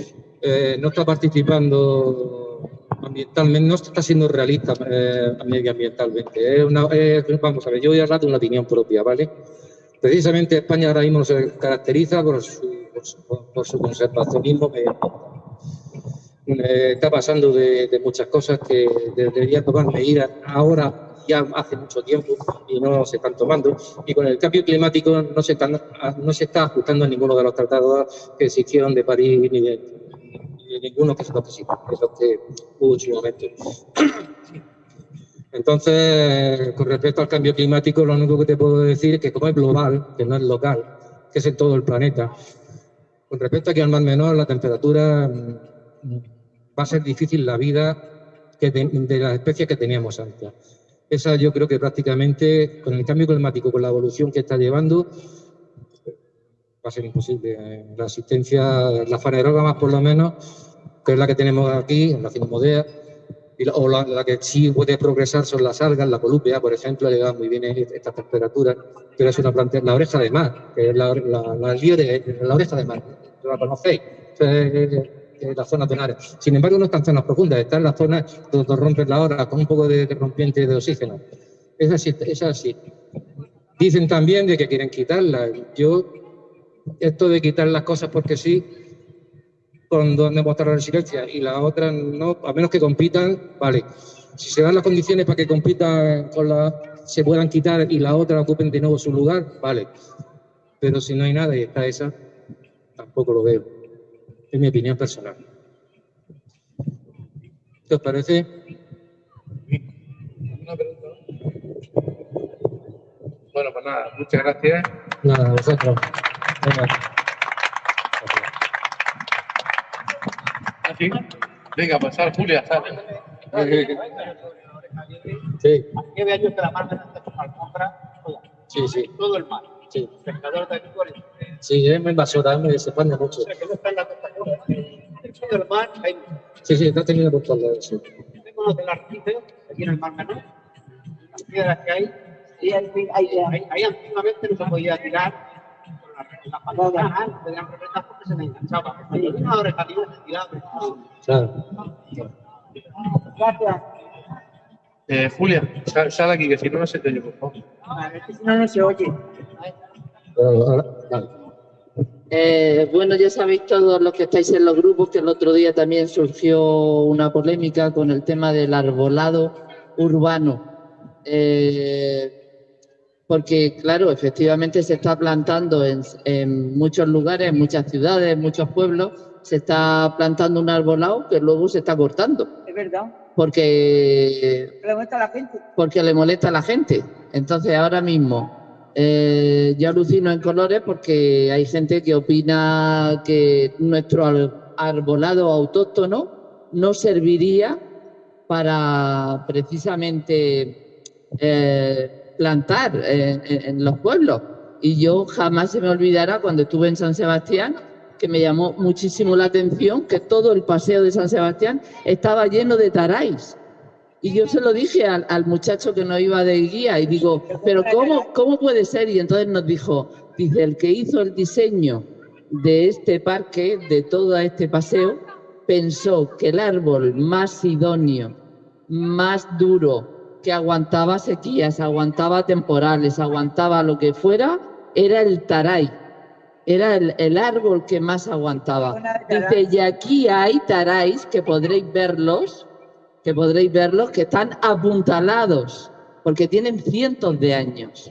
eh, no está participando ambientalmente, no está siendo realista eh, medioambientalmente. Una- vamos a ver, yo voy a hablar de una opinión propia, ¿vale? Precisamente España ahora mismo se caracteriza por su, por su, por su conservacionismo medioambiental. Eh, está pasando de, de muchas cosas que deberían tomar medidas ahora ya hace mucho tiempo y no se están tomando. Y con el cambio climático no se, están, no se está ajustando a ninguno de los tratados que se hicieron de París ni de ninguno que se los que, sí, que que hubo momento. Entonces, con respecto al cambio climático, lo único que te puedo decir es que como es global, que no es local, que es en todo el planeta, con respecto aquí al mar menor, la temperatura mm, va a ser difícil la vida que de, de las especies que teníamos antes. Esa yo creo que prácticamente con el cambio climático, con la evolución que está llevando, va a ser imposible. La asistencia, la fanerógamas por lo menos, que es la que tenemos aquí, en la cinomodea, y la, o la, la, que sí puede progresar son las algas, la colúpea, por ejemplo, le da muy bien estas temperaturas, pero es una planta, la oreja de mar, que es la, la, la, la oreja de mar, ¿la conocéis? Es la zona tonaria. Sin embargo, no está en zonas profundas, está en las zonas donde rompen la hora con un poco de, de rompiente de oxígeno. Es así, es así. Dicen también de que quieren quitarla. Yo, esto de quitar las cosas porque sí, con donde mostrar la resiliencia y la otra no, a menos que compitan, vale. Si se dan las condiciones para que compitan con la, se puedan quitar y la otra ocupen de nuevo su lugar, vale. Pero si no hay nada y está esa, tampoco lo veo. Es mi opinión personal. ¿Qué os parece? Una pregunta. Bueno, pues nada, muchas gracias. Nada, vosotros. Venga. ¿Así? Venga, pasar, Julia, sale. Sí, yo que la mar de sus alfombras, toda, sí, sí. todo el mar. Sí, Pescadores de aquí por el- sí, es muy invasora, me se mucho. O sea, que no está en la costa. Dentro del mar hay Sí, sí, está teniendo por todos lados, sí. tengo los del arrecife, aquí en el mar menor, las piedras que hay, Sí, ahí, ahí, ahí. ahí, ahí antiguamente no se podía tirar Eh, Julia, sal, aquí, que si no, no se te oye, por favor. No, no se oye. Bueno, ya sabéis todos los que estáis en los grupos que el otro día también surgió una polémica con el tema del arbolado urbano. Eh, porque, claro, efectivamente se está plantando en, en muchos lugares, en muchas ciudades, en muchos pueblos, se está plantando un arbolado que luego se está cortando. Es verdad. Porque Le gusta a la gente. porque le molesta a la gente. Entonces, ahora mismo, eh, yo alucino en colores porque hay gente que opina que nuestro ar- arbolado autóctono no serviría para precisamente eh, plantar en, los pueblos. Y yo jamás se me olvidará cuando estuve en San Sebastián, que me llamó muchísimo la atención que todo el paseo de San Sebastián estaba lleno de taráis. Y yo se lo dije al, al muchacho que nos iba de guía y digo, pero ¿cómo, ¿cómo puede ser? Y entonces nos dijo, dice, el que hizo el diseño de este parque, de todo este paseo, pensó que el árbol más idóneo, más duro, que aguantaba sequías, aguantaba temporales, aguantaba lo que fuera, era el taray. Era el, el árbol que más aguantaba. Dice, y aquí hay taráis que podréis verlos, que podréis verlos, que están apuntalados, porque tienen cientos de años.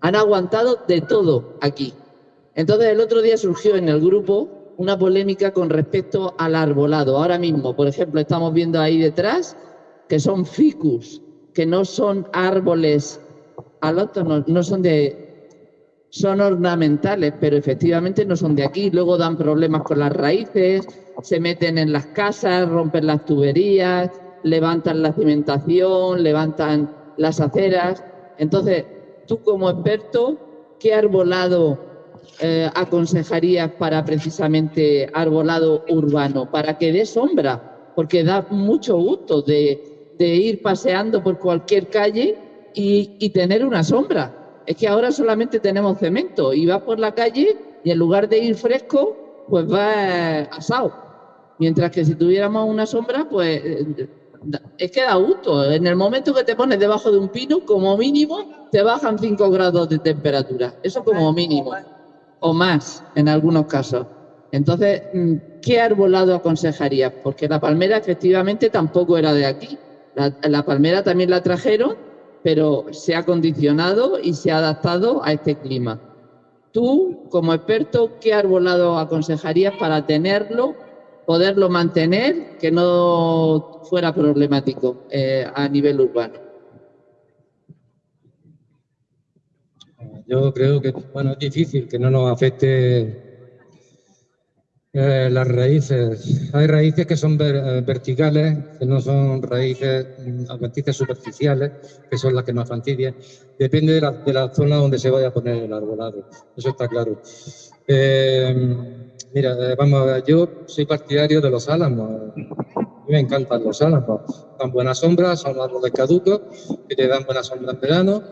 Han aguantado de todo aquí. Entonces el otro día surgió en el grupo una polémica con respecto al arbolado. Ahora mismo, por ejemplo, estamos viendo ahí detrás que son ficus, que no son árboles alóctonos, no son de son ornamentales, pero efectivamente no son de aquí. Luego dan problemas con las raíces, se meten en las casas, rompen las tuberías, levantan la cimentación, levantan las aceras. Entonces, tú como experto, ¿qué arbolado eh, aconsejarías para precisamente arbolado urbano? Para que dé sombra, porque da mucho gusto de, de ir paseando por cualquier calle y, y tener una sombra. Es que ahora solamente tenemos cemento y vas por la calle y en lugar de ir fresco, pues vas asado. Mientras que si tuviéramos una sombra, pues eh, es que da gusto. En el momento que te pones debajo de un pino, como mínimo, te bajan 5 grados de temperatura. Eso como mínimo. O más, en algunos casos. Entonces, mm, ¿qué arbolado aconsejarías? Porque la palmera efectivamente tampoco era de aquí. La, palmera también la trajeron pero se ha condicionado y se ha adaptado a este clima. Tú, como experto, ¿qué arbolado aconsejarías para tenerlo, poderlo mantener, que no fuera problemático eh, a nivel urbano? Yo creo que bueno, es difícil que no nos afecte eh, las raíces. Hay raíces que son ver- eh, verticales, que no son raíces mm, adventicias superficiales, que son las que nos fastidian. Depende de la, de la zona donde se vaya a poner el arbolado. Eso está claro. Eh, mira, vamos a ver, yo soy partidario de los álamos. Me encantan los álamos. Dan buena sombra, son árboles caducos, que te dan buena sombra en verano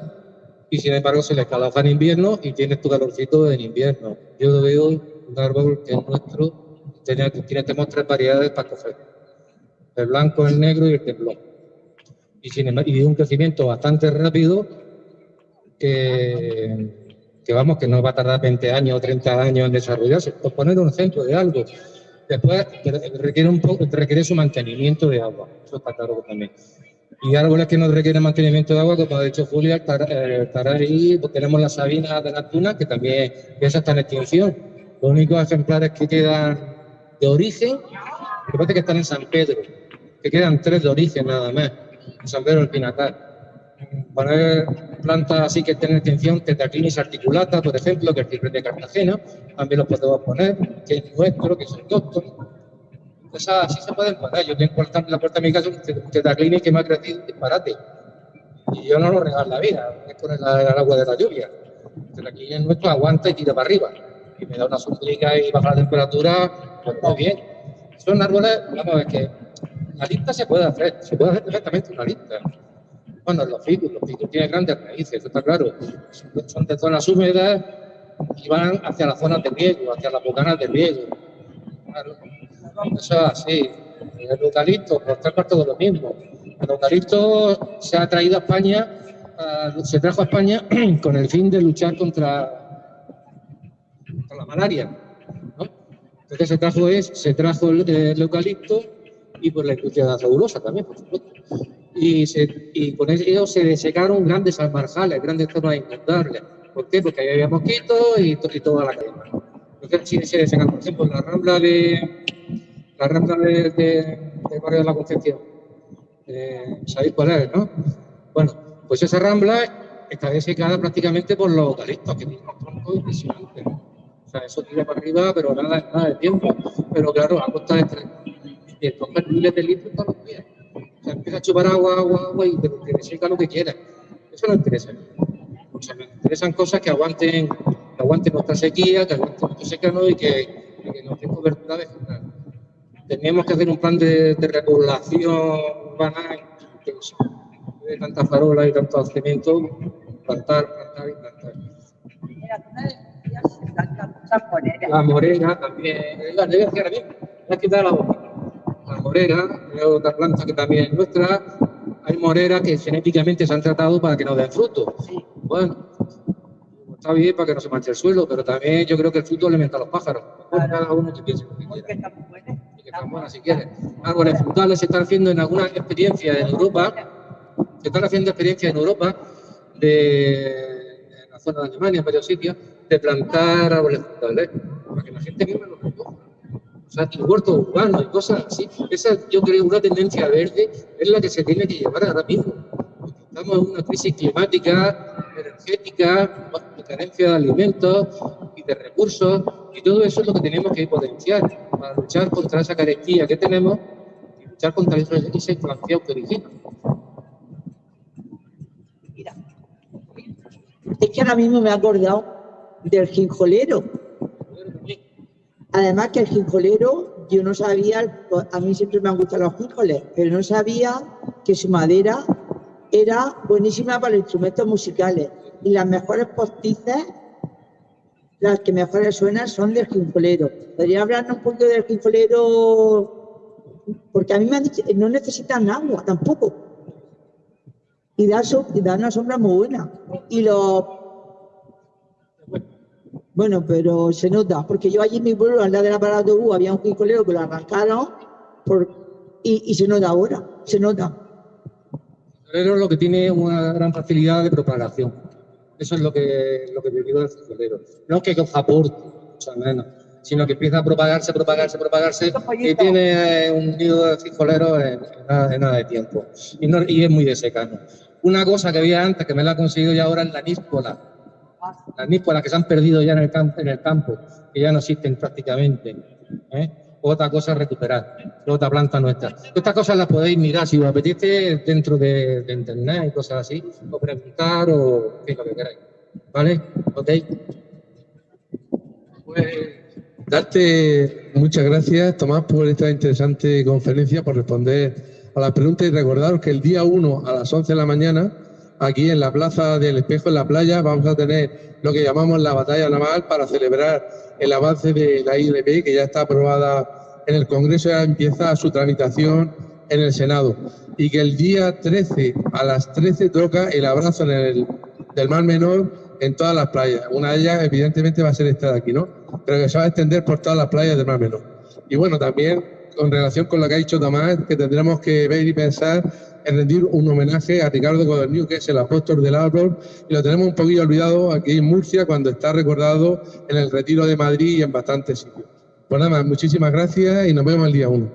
y sin embargo se les calafa en invierno y tienes tu calorcito en invierno. Yo veo un árbol que es nuestro, tiene tenemos tres variedades para coger. El blanco, el negro y el temblón. Y, sin y un crecimiento bastante rápido que, que vamos, que no va a tardar 20 años o 30 años en desarrollarse. Por poner un ejemplo de algo. Después requiere, un poco, requiere su mantenimiento de agua. Eso está claro también. Y árboles que no requieren mantenimiento de agua, como ha dicho Julia, estará ahí, pues tenemos la sabina de la tuna, que también esa está en extinción. Los únicos ejemplares que quedan de origen, me parece que están en San Pedro, que quedan tres de origen nada más, en San Pedro del Pinatar. poner plantas así que tienen atención, Tetraclinis articulata, por ejemplo, que es el de Cartagena, también los podemos poner, que es nuestro, que es autóctono. Cosas así se pueden poner. Yo tengo en la puerta de mi casa un Tetraclinis que me ha crecido disparate. Y yo no lo regalo la vida, es con el, agua de la lluvia. El Tetraclinis nuestro aguanta y tira para arriba. Y me da una sombrica y baja la temperatura, pues muy bien. Son árboles, vamos ver que la lista se puede hacer, se puede hacer perfectamente una lista. Bueno, los ficus, los ficus tienen grandes raíces, está claro. Son- de zonas húmedas y van hacia las zonas de riego, hacia las bocanas de riego. Claro. Eso es así. El eucalipto, por tres cuartos de lo mismo. El eucalipto se ha traído a España, ah, se trajo a España con el fin de luchar contra, la malaria. Entonces se trajo, es, se trajo el, eucalipto y por la industria de la celulosa también, por supuesto. Y, con ello se desecaron grandes almarjales, grandes zonas inundables. ¿Por qué? Porque ahí había mosquitos y, to- y toda la cadena. Entonces sí se desecaron, por ejemplo, la rambla de la rambla de, de, Barrio de la Concepción. Eh, ¿Sabéis cuál es, no? Bueno, pues esa rambla está desecada prácticamente por los eucaliptos, que. O eso tira para arriba, pero nada, nada de tiempo. Pero claro, a costa de de coger miles de litros todos los días. O sea, empieza a chupar agua, agua, agua y te, te deseca lo que quieras. Eso no interesa. O sea, me interesan cosas que aguanten, que aguanten nuestra sequía, que aguanten nuestro secano y que, y que nos den cobertura vegetal. Teníamos que hacer un plan de, de repoblación urbana intenso. De tanta farola y tanto cemento, plantar, plantar y plantar. Tantas muchas moneras. La morera también, la me has quitado la boca. La morera, es otra planta que también es nuestra. Hay moreras que genéticamente se han tratado para que nos den fruto. Bueno, está bien para que no se manche el suelo, pero también yo creo que el fruto alimenta a los pájaros. Mejor cada uno que piense lo que quiera. Y están buenas si quiere. Árboles frutales se están haciendo en algunas experiencias en Europa, se están haciendo experiencias en Europa de en la zona de Alemania, en varios sitios, de plantar árboles frutales, para que la gente misma los recoja. O sea, y huertos urbanos y cosas así. Esa, yo creo, una tendencia verde es la que se tiene que llevar ahora mismo. Estamos en una crisis climática, energética, de carencia de alimentos y de recursos, y todo eso es lo que tenemos que potenciar para luchar contra esa carestía que tenemos y luchar contra esa inflación que origina. Es que ahora mismo me he acordado del jinjolero. Además que el jinjolero, yo no sabía, a mí siempre me han gustado los jinjoles, pero no sabía que su madera era buenísima para los instrumentos musicales. Y las mejores postizas, las que mejores suenan, son del jinjolero. ¿Podría hablarnos un poquito del jinjolero? Porque a mí me han dicho, no necesitan agua tampoco. Y da, y da una sombra muy buena. Y los bueno, pero se nota, porque yo allí en mi pueblo, al lado de la parada de autobús, había un jincolero que lo arrancaron por, y, y se nota ahora, se nota. El florero lo que tiene una gran facilidad de propagación. Eso es lo que, lo que te digo del florero. No es que coja aporte, mucho menos, sino que empieza a propagarse, propagarse, propagarse y tiene eh, un nido de frijolero en, en nada, en nada de tiempo. Y, no- y es muy de secano. Una cosa que había antes, que me la ha conseguido ya ahora, es la níspola. Las níspolas que se han perdido ya en el, campo, que ya no existen prácticamente. ¿eh? Otra cosa es recuperar, otra planta nuestra. Estas cosas las podéis mirar si os apetece dentro de, internet y cosas así, o preguntar o en fin, lo que queráis. ¿Vale? ¿Ok? Pues darte muchas gracias, Tomás, por esta interesante conferencia, por responder a las preguntas y recordaros que el día 1 a las 11 de la mañana, aquí en la Plaza del Espejo, en la playa, vamos a tener lo que llamamos la batalla naval para celebrar el avance de la ILP, que ya está aprobada en el Congreso, ya empieza su tramitación en el Senado. Y que el día 13 a las 13 toca el abrazo en el, del Mar Menor en todas las playas. Una de ellas, evidentemente, va a ser esta de aquí, ¿no? Pero que se va a extender por todas las playas del Mar Menor. Y bueno, también con relación con lo que ha dicho Tomás, que tendremos que ver y pensar en rendir un homenaje a Ricardo Codorniu, que es el apóstol del árbol, y lo tenemos un poquillo olvidado aquí en Murcia, cuando está recordado en el Retiro de Madrid y en bastantes sitios. Pues nada más, muchísimas gracias y nos vemos el día 1.